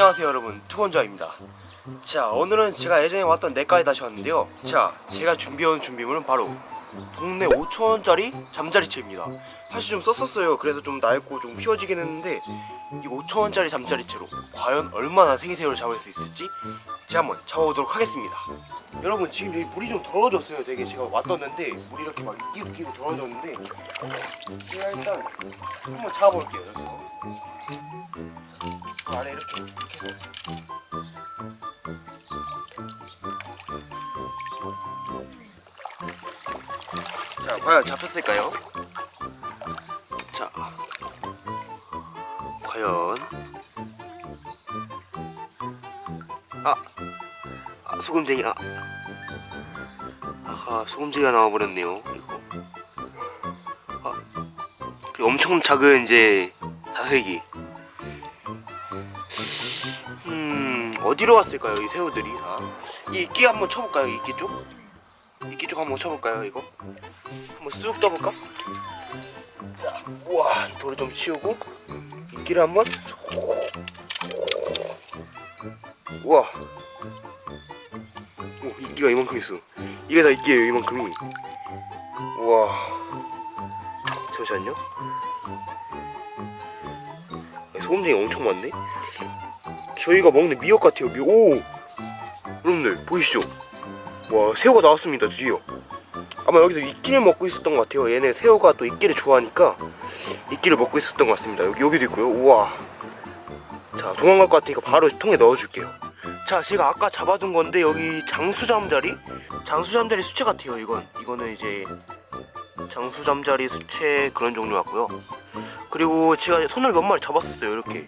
안녕하세요 여러분. 투건자입니다. 자 오늘은 제가 예전에 왔던 내과에 다시 왔는데요. 자 제가 준비해온 준비물은 바로 동네 5천원짜리 잠자리채입니다. 사실 좀 썼었어요. 그래서 좀 낡고 좀 휘어지긴 했는데 이 5천원짜리 잠자리채로 과연 얼마나 생새우를 잡을 수 있을지 제가 한번 잡아보도록 하겠습니다. 여러분 지금 여기 물이 좀 더러워졌어요. 되게 제가 왔었는데 물이 이렇게 막 끼고 끼고 더러워졌는데 제가 일단 한번 잡아볼게요. 여기서 자 과연 잡혔을까요? 자 과연. 아, 아 소금쟁이 아. 아하 소금쟁이가 나와버렸네요 이거. 아 그리고 엄청 작은 이제 다슬기 음 어디로 갔을까요 이 새우들이? 다 이 이끼 한번 쳐볼까요 이끼 쪽? 이끼 쪽 한번 쳐볼까요 이거? 한번 쑥 떠볼까? 자 우와 이 돌을 좀 치우고 이끼를 한번 우와. 오 이끼가 이만큼 있어. 이게 다 이끼예요 이만큼이. 우와. 잠시만요. 소금쟁이 엄청 많네 저희가 먹는 미역 같아요 미역. 오! 여러분들 보이시죠? 와 새우가 나왔습니다 드디어. 아마 여기서 이끼를 먹고 있었던 것 같아요. 얘네 새우가 또 이끼를 좋아하니까 이끼를 먹고 있었던 것 같습니다. 여기, 여기도 있고요. 우와. 자 도망갈 것 같으니까 바로 통에 넣어줄게요. 자 제가 아까 잡아둔 건데 여기 장수잠자리? 장수잠자리 수채 같아요 이건. 이거는 이제 장수잠자리 수채 그런 종류 같고요 그리고 제가 손을 몇 마리 잡았었어요 이렇게.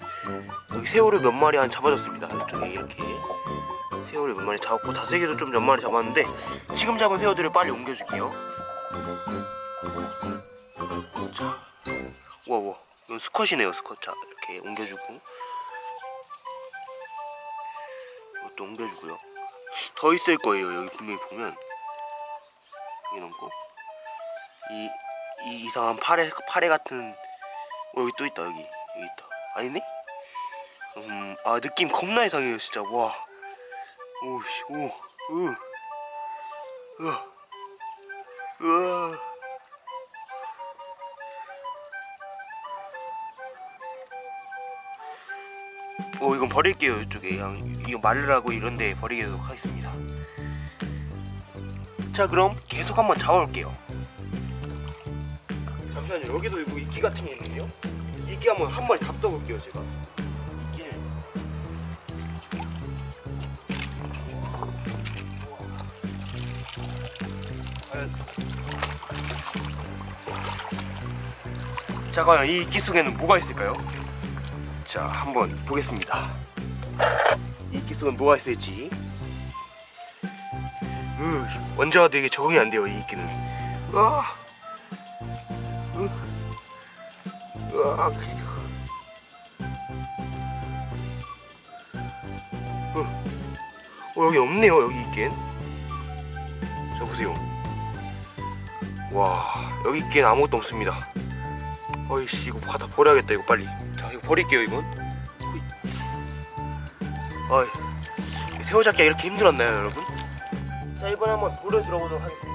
여기 새우를 몇 마리 한 잡아줬습니다 이쪽에 이렇게. 새우를 몇 마리 잡았고 다슬기도 좀 몇 마리 잡았는데 지금 잡은 새우들을 빨리 옮겨줄게요. 자 우와 우와. 이건 수컷이네요 수컷 자 이렇게 옮겨주고. 이것도 옮겨주고요. 더 있을 거예요 여기 분명히 보면. 여기 넘고. 이, 이 이상한 파래 파래 같은 어 여기 또 있다 여기. 여기 있다. 아니네? 음 아 느낌 겁나 이상해요 진짜. 와. 오씨 오으. 으아 으아 오 이건 버릴게요 이쪽에. 그냥 이거 말르라고 이런데 버리도록 하겠습니다. 자 그럼 계속 한번 잡아볼게요 잠시만요. 여기도 뭐 이끼 같은 게 있는데요? 이끼 한번 한 마리 잡숴볼게요 제가. 이끼를 과연 자 과연 이 이끼 속에는 뭐가 있을까요? 자 한번 보겠습니다. 이 이끼 속엔 뭐가 있을지. 으, 원자가 되게 적응이 안 돼요 이 이끼는. 으아 으아 으. 어 여기 없네요 여기 있긴. 자 보세요. 와 여기 있긴 아무것도 없습니다. 어이씨 이거 바다 버려야겠다 이거 빨리. 자 이거 버릴게요 이건. 어이 새우 잡기가 이렇게 힘들었나요 여러분? 자 이번에 한번 돌을 들어보도록 하겠습니다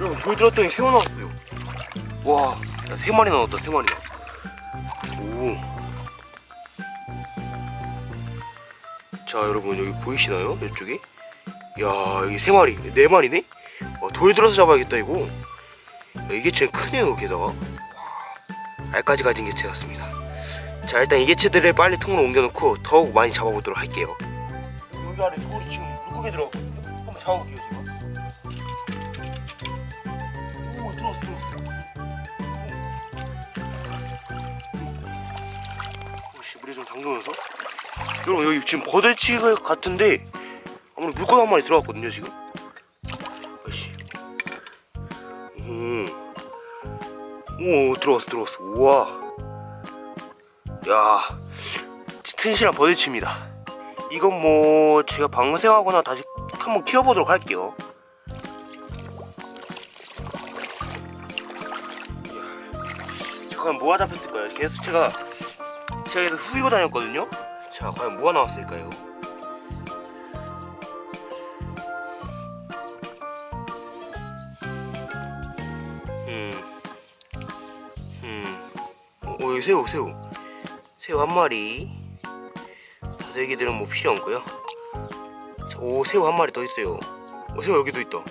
여러분 돌 들었더니 새우 나왔어요 와세 마리 나왔다 세 마리나 오. 자 여러분 여기 보이시나요? 이쪽에? 야 여기 세 마리 네 마리네? 와, 돌 들어서 잡아야겠다 이거 야, 이게 제일 크네요 게다가 와, 알까지 가진 개체 같습니다 자 일단 이 개체들을 빨리 통으로 옮겨놓고 더욱 많이 잡아보도록 할게요 여기 아래 돌이 지금 물고기 들어갔거든요? 한번 잡아볼게요 제가 담그면서 여러분 여기 지금 버들치 같은데 아무래도 물고기 한 마리 들어갔거든요 지금 음. 오 들어왔어 들어왔어 우와 야 튼실한 버들치입니다 이건 뭐 제가 방생하거나 다시 한번 키워보도록 할게요. 과연 뭐가 잡혔을까요? 제가 제가 계속 후이고 다녔거든요. 자, 과연 뭐가 나왔을까요? 음, 음, 어, 어, 여기 새우, 새우, 새우 한 마리. 다섯 개들은 뭐 필요 없고요. 자, 오, 새우 한 마리 더 있어요. 오, 새우 여기도 있다.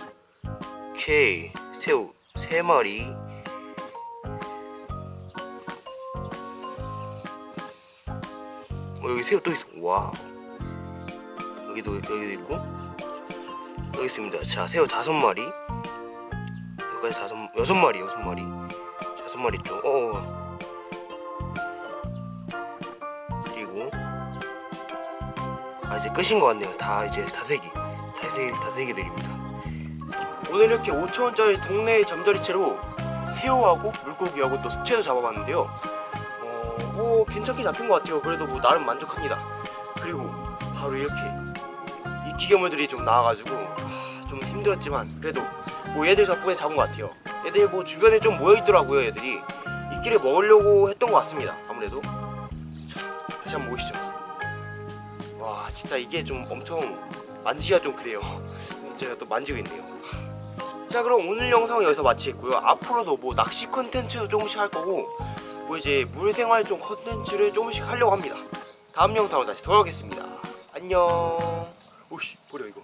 오케이, 새우 세 마리. 어, 여기 새우 또 있어. 와. 여기도 여기도 있고. 여기 있습니다. 자, 새우 다섯 마리. 여기까지 다섯 여섯 마리, 여섯 마리. 다섯 마리 쪽. 어. 그리고 아 이제 끝인 것 같네요. 다 이제 다세기, 다세 다세기들입니다. 오늘 이렇게 5천 원짜리 동네 잠자리채로 새우하고 물고기하고 또 수채도 잡아봤는데요. 어, 뭐 괜찮게 잡힌 것 같아요. 그래도 뭐 나름 만족합니다. 그리고 바로 이렇게 이 기계물들이 좀 나와가지고 아, 좀 힘들었지만 그래도 뭐 얘들 덕분에 잡은 것 같아요. 얘들 뭐 주변에 좀 모여 있더라고요. 얘들이 이끼를 먹으려고 했던 것 같습니다. 아무래도 자 다시 한번 보시죠. 와 진짜 이게 좀 엄청 만지기가 좀 그래요. 제가 또 만지고 있네요. 자 그럼 오늘 영상은 여기서 마치겠고요. 앞으로도 뭐 낚시 컨텐츠도 조금씩 할 거고 뭐 이제 물생활 좀 컨텐츠를 조금씩 하려고 합니다. 다음 영상으로 다시 돌아오겠습니다. 안녕. 오씨 버려 이거.